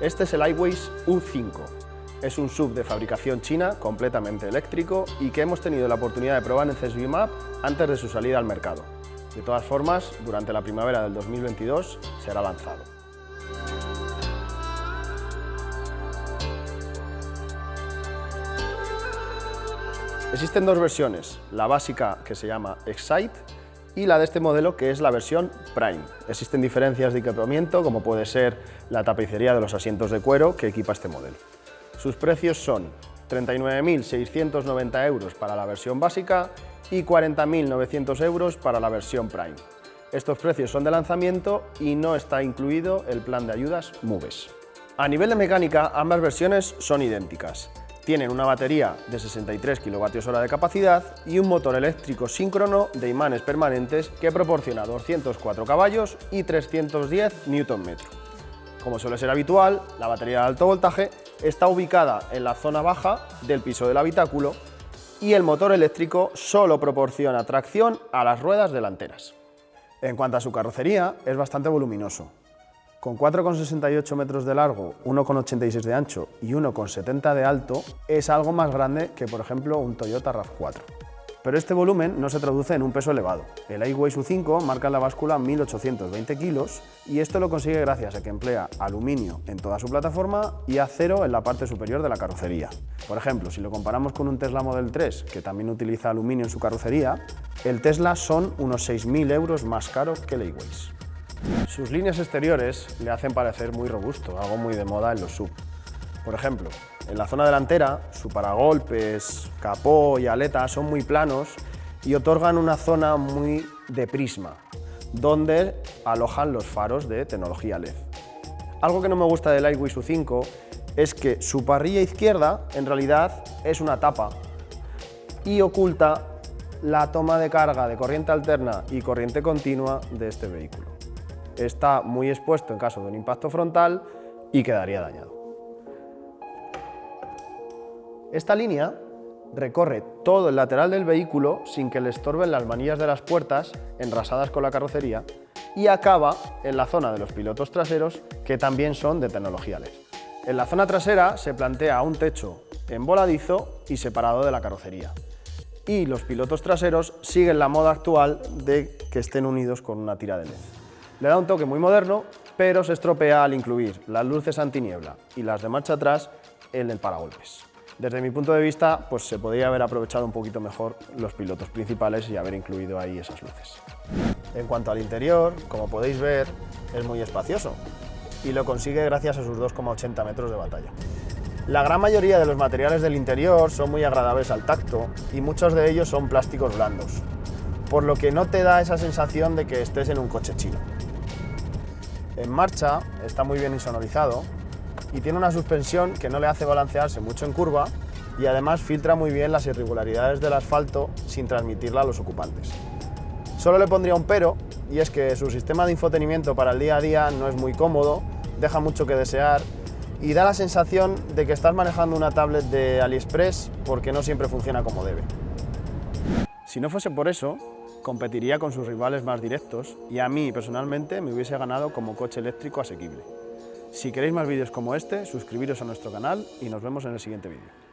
Este es el iWays U5. Es un sub de fabricación china completamente eléctrico y que hemos tenido la oportunidad de probar en CSV Map antes de su salida al mercado. De todas formas, durante la primavera del 2022 será lanzado. Existen dos versiones, la básica que se llama Excite y la de este modelo que es la versión Prime. Existen diferencias de equipamiento como puede ser la tapicería de los asientos de cuero que equipa este modelo. Sus precios son 39.690 euros para la versión básica y 40.900 euros para la versión Prime. Estos precios son de lanzamiento y no está incluido el plan de ayudas MUVES. A nivel de mecánica, ambas versiones son idénticas. Tienen una batería de 63 kWh de capacidad y un motor eléctrico síncrono de imanes permanentes que proporciona 204 caballos y 310 Nm. Como suele ser habitual, la batería de alto voltaje está ubicada en la zona baja del piso del habitáculo y el motor eléctrico solo proporciona tracción a las ruedas delanteras. En cuanto a su carrocería, es bastante voluminoso, con 4,68 metros de largo, 1,86 de ancho y 1,70 de alto, es algo más grande que, por ejemplo, un Toyota RAV4. Pero este volumen no se traduce en un peso elevado. El iWays U5 marca en la báscula 1.820 kilos y esto lo consigue gracias a que emplea aluminio en toda su plataforma y acero en la parte superior de la carrocería. Por ejemplo, si lo comparamos con un Tesla Model 3, que también utiliza aluminio en su carrocería, el Tesla son unos 6.000 euros más caro que el iWays. Sus líneas exteriores le hacen parecer muy robusto, algo muy de moda en los sub. Por ejemplo, en la zona delantera, su paragolpes, capó y aleta son muy planos y otorgan una zona muy de prisma, donde alojan los faros de tecnología LED. Algo que no me gusta del iWish U5 es que su parrilla izquierda en realidad es una tapa y oculta la toma de carga de corriente alterna y corriente continua de este vehículo está muy expuesto en caso de un impacto frontal y quedaría dañado. Esta línea recorre todo el lateral del vehículo sin que le estorben las manillas de las puertas enrasadas con la carrocería y acaba en la zona de los pilotos traseros que también son de tecnología LED. En la zona trasera se plantea un techo emboladizo y separado de la carrocería y los pilotos traseros siguen la moda actual de que estén unidos con una tira de LED. Le da un toque muy moderno, pero se estropea al incluir las luces antiniebla y las de marcha atrás en el paragolpes. Desde mi punto de vista, pues se podría haber aprovechado un poquito mejor los pilotos principales y haber incluido ahí esas luces. En cuanto al interior, como podéis ver, es muy espacioso y lo consigue gracias a sus 2,80 metros de batalla. La gran mayoría de los materiales del interior son muy agradables al tacto y muchos de ellos son plásticos blandos, por lo que no te da esa sensación de que estés en un coche chino. En marcha está muy bien insonorizado y tiene una suspensión que no le hace balancearse mucho en curva y además filtra muy bien las irregularidades del asfalto sin transmitirla a los ocupantes. Solo le pondría un pero, y es que su sistema de infotenimiento para el día a día no es muy cómodo, deja mucho que desear y da la sensación de que estás manejando una tablet de AliExpress porque no siempre funciona como debe. Si no fuese por eso, competiría con sus rivales más directos y a mí personalmente me hubiese ganado como coche eléctrico asequible. Si queréis más vídeos como este, suscribiros a nuestro canal y nos vemos en el siguiente vídeo.